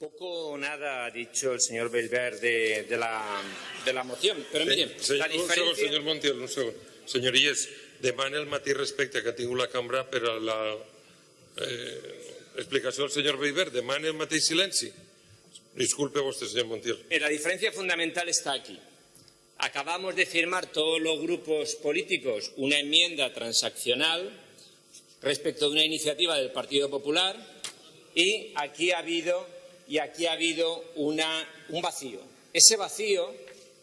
Poco o nada ha dicho el señor Belver de, de, la, de la moción, però miren, Sí, la Un segon, diferència... senyor Montiel, un. Senyories, demana el respecte que ha tingut la cambra per a la eh, explicació del senyor Beiber. Demana el mateix silenci. Disculpe vostè, senyor Montiel. La diferencia fundamental está aquí. Acabamos de firmar todos los grupos políticos una enmienda transaccional respecto de una iniciativa del Partido Popular y aquí ha habido, y aquí ha habido un vacío. Ese vacío,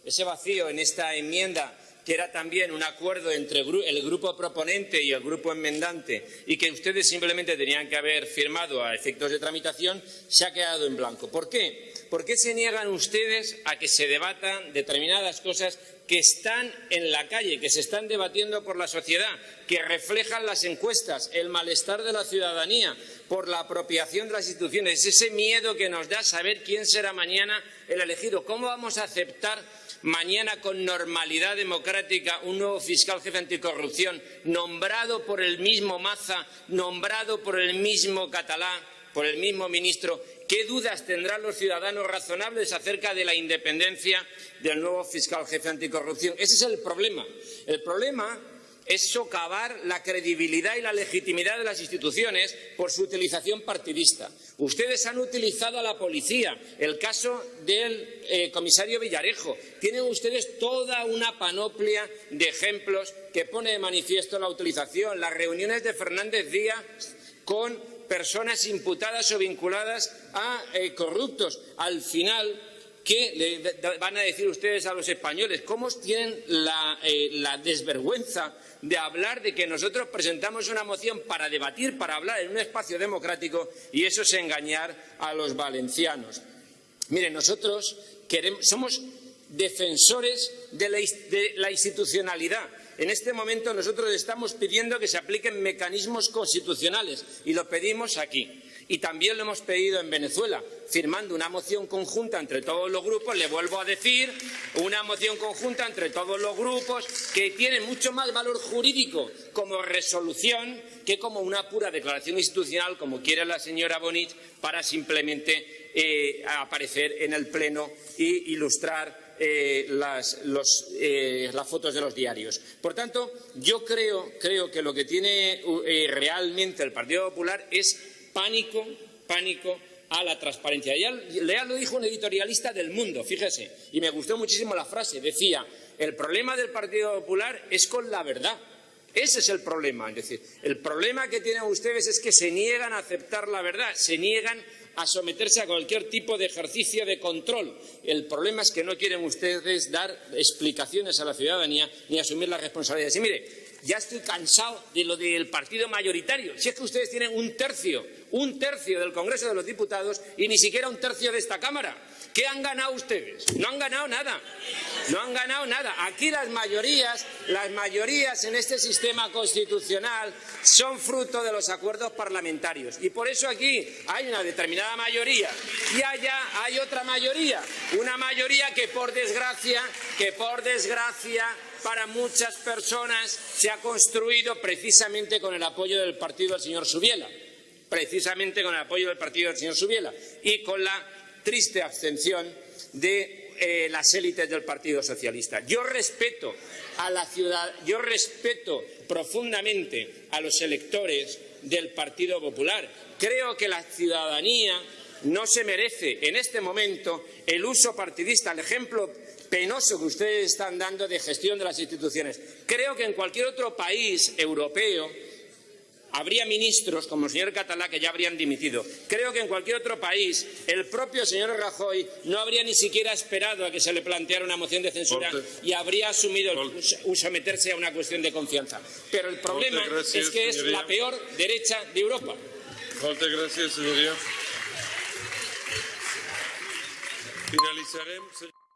ese vacío en esta enmienda que era también un acuerdo entre el grupo proponente y el grupo enmendante y que ustedes simplemente tenían que haber firmado a efectos de tramitación, se ha quedado en blanco. ¿Por qué? ¿Por qué se niegan ustedes a que se debatan determinadas cosas que están en la calle, que se están debatiendo por la sociedad, que reflejan las encuestas, el malestar de la ciudadanía por la apropiación de las instituciones, ese miedo que nos da saber quién será mañana el elegido? ¿Cómo vamos a aceptar mañana con normalidad democrática un nuevo fiscal jefe anticorrupción nombrado por el mismo Maza, nombrado por el mismo Catalá, por el mismo ministro? ¿Qué dudas tendrán los ciudadanos razonables acerca de la independencia del nuevo fiscal jefe anticorrupción? Ese es el problema. El problema es socavar la credibilidad y la legitimidad de las instituciones por su utilización partidista. Ustedes han utilizado a la policía, el caso del eh, comisario Villarejo. Tienen ustedes toda una panoplia de ejemplos que pone de manifiesto la utilización, las reuniones de Fernández Díaz con personas imputadas o vinculadas a eh, corruptos. Al final, ¿qué van a decir ustedes a los españoles? ¿Cómo tienen la, eh, la desvergüenza de hablar de que nosotros presentamos una moción para debatir, para hablar en un espacio democrático y eso es engañar a los valencianos? Mire, nosotros somos defensores de la institucionalidad. En este momento nosotros estamos pidiendo que se apliquen mecanismos constitucionales y lo pedimos aquí. Y también lo hemos pedido en Venezuela, firmando una moción conjunta entre todos los grupos, le vuelvo a decir, una moción conjunta entre todos los grupos que tiene mucho más valor jurídico como resolución que como una pura declaración institucional, como quiere la señora Bonich, para simplemente eh, aparecer en el Pleno y ilustrar eh, eh, las fotos de los diarios. Por tanto, yo creo, que lo que tiene realmente el Partido Popular es pánico, pánico a la transparencia. Ya, ya lo dijo un editorialista del Mundo, fíjese, y me gustó muchísimo la frase. Decía, el problema del Partido Popular es con la verdad. Ese es el problema. Es decir, el problema que tienen ustedes es que se niegan a aceptar la verdad, se niegan a someterse a cualquier tipo de ejercicio de control. El problema es que no quieren ustedes dar explicaciones a la ciudadanía ni asumir las responsabilidades. Y mire, ya estoy cansado de lo del partido mayoritario. Si es que ustedes tienen un tercio, un tercio del Congreso de los Diputados y ni siquiera un tercio de esta Cámara. ¿Qué han ganado ustedes? No han ganado nada. No han ganado nada. Aquí las mayorías, las mayorías en este sistema constitucional son fruto de los acuerdos parlamentarios. Y por eso aquí hay una determinada mayoría y allá hay otra mayoría. Una mayoría que por desgracia, que por desgracia para muchas personas se ha construido precisamente con el apoyo del partido del señor Subiela. Precisamente con el apoyo del partido del señor Subiela y con la triste abstención de eh, las élites del Partido Socialista. Yo respeto a la ciudad, yo respeto profundamente a los electores del Partido Popular. Creo que la ciudadanía no se merece en este momento el uso partidista, el ejemplo penoso que ustedes están dando de gestión de las instituciones. Creo que en cualquier otro país europeo habría ministros como el señor Catalá que ya habrían dimitido. Creo que en cualquier otro país el propio señor Rajoy no habría ni siquiera esperado a que se le planteara una moción de censura y habría asumido el- someterse a una cuestión de confianza. Pero el problema gracias, es que es señoría. la peor derecha de Europa. Moltes gràcies, senyoria. Finalitzarem... senyor-